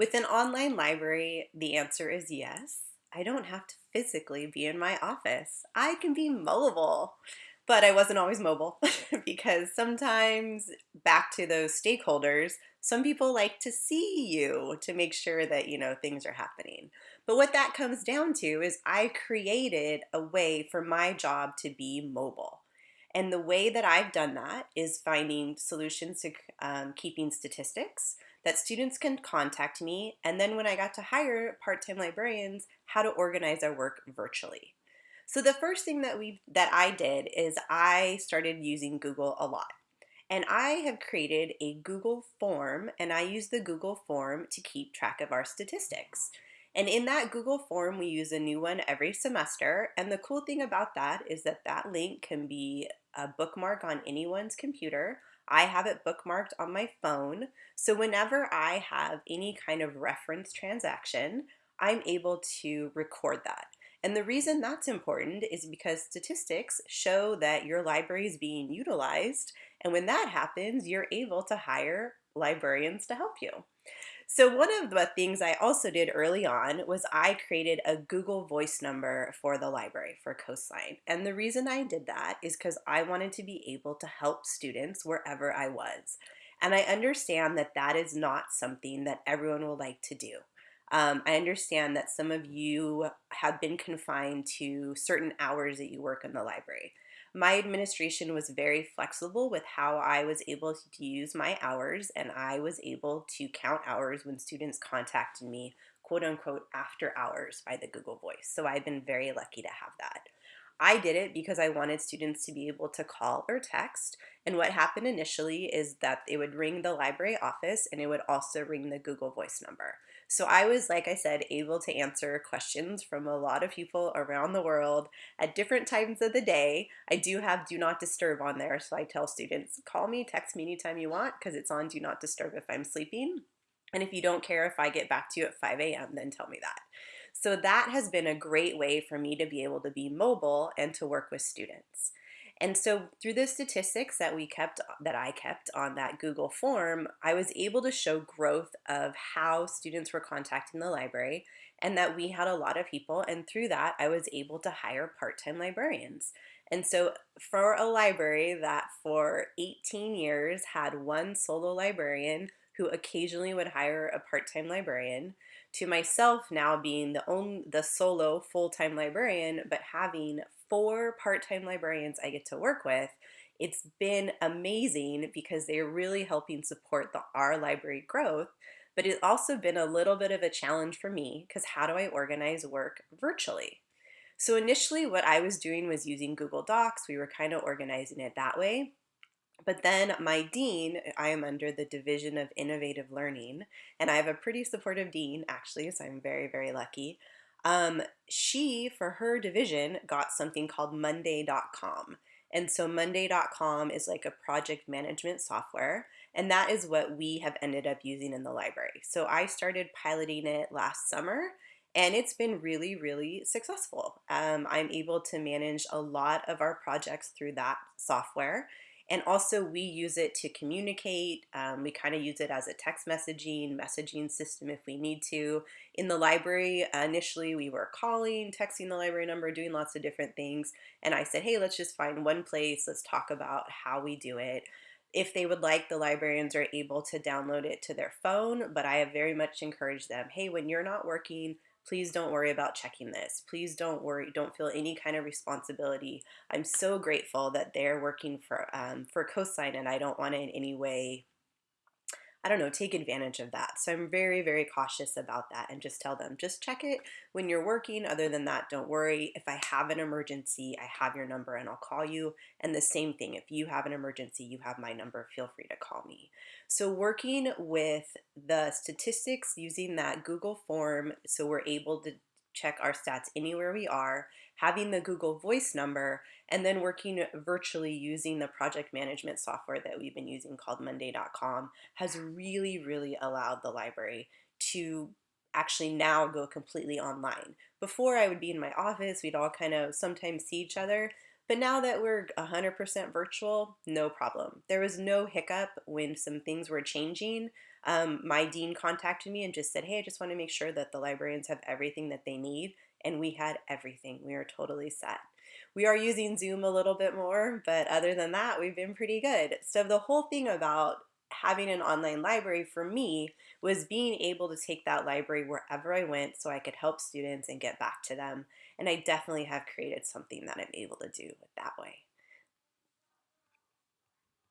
With an online library, the answer is yes. I don't have to physically be in my office. I can be mobile. But I wasn't always mobile because sometimes, back to those stakeholders, some people like to see you to make sure that, you know, things are happening. But what that comes down to is I created a way for my job to be mobile. And the way that I've done that is finding solutions to um, keeping statistics that students can contact me. And then when I got to hire part-time librarians, how to organize our work virtually. So the first thing that we that I did is I started using Google a lot. And I have created a Google form and I use the Google form to keep track of our statistics. And in that Google form, we use a new one every semester. And the cool thing about that is that that link can be a bookmark on anyone's computer. I have it bookmarked on my phone. So whenever I have any kind of reference transaction, I'm able to record that. And the reason that's important is because statistics show that your library is being utilized. And when that happens, you're able to hire librarians to help you. So one of the things I also did early on was I created a Google voice number for the library for Coastline. And the reason I did that is because I wanted to be able to help students wherever I was. And I understand that that is not something that everyone will like to do. Um, I understand that some of you have been confined to certain hours that you work in the library. My administration was very flexible with how I was able to use my hours and I was able to count hours when students contacted me quote unquote after hours by the Google Voice. So I've been very lucky to have that. I did it because I wanted students to be able to call or text. And what happened initially is that it would ring the library office and it would also ring the Google Voice number. So I was, like I said, able to answer questions from a lot of people around the world at different times of the day. I do have Do Not Disturb on there, so I tell students, call me, text me anytime you want, because it's on Do Not Disturb if I'm sleeping. And if you don't care if I get back to you at 5 a.m., then tell me that. So that has been a great way for me to be able to be mobile and to work with students. And so through the statistics that we kept, that I kept on that Google form, I was able to show growth of how students were contacting the library and that we had a lot of people. And through that, I was able to hire part-time librarians. And so for a library that for 18 years had one solo librarian who occasionally would hire a part-time librarian, to myself now being the only the solo full-time librarian but having four part-time librarians I get to work with, it's been amazing because they're really helping support the our library growth. But it's also been a little bit of a challenge for me because how do I organize work virtually? So initially what I was doing was using Google Docs. We were kind of organizing it that way. But then my dean, I am under the Division of Innovative Learning, and I have a pretty supportive dean actually, so I'm very, very lucky. Um, she, for her division, got something called Monday.com. And so Monday.com is like a project management software, and that is what we have ended up using in the library. So I started piloting it last summer, and it's been really, really successful. Um, I'm able to manage a lot of our projects through that software. And also we use it to communicate. Um, we kind of use it as a text messaging, messaging system if we need to. In the library, uh, initially we were calling, texting the library number, doing lots of different things. And I said, hey, let's just find one place. Let's talk about how we do it. If they would like, the librarians are able to download it to their phone, but I have very much encouraged them, hey, when you're not working, Please don't worry about checking this. Please don't worry, don't feel any kind of responsibility. I'm so grateful that they're working for, um, for Coastline and I don't want to in any way I don't know, take advantage of that. So I'm very, very cautious about that and just tell them, just check it when you're working. Other than that, don't worry. If I have an emergency, I have your number and I'll call you. And the same thing, if you have an emergency, you have my number, feel free to call me. So working with the statistics using that Google form so we're able to check our stats anywhere we are, having the Google Voice number, and then working virtually using the project management software that we've been using called Monday.com has really, really allowed the library to actually now go completely online. Before I would be in my office, we'd all kind of sometimes see each other, but now that we're 100% virtual, no problem. There was no hiccup when some things were changing. Um, my dean contacted me and just said, Hey, I just want to make sure that the librarians have everything that they need. And we had everything. We are totally set. We are using Zoom a little bit more, but other than that, we've been pretty good. So, the whole thing about having an online library for me was being able to take that library wherever I went so I could help students and get back to them. And I definitely have created something that I'm able to do that way.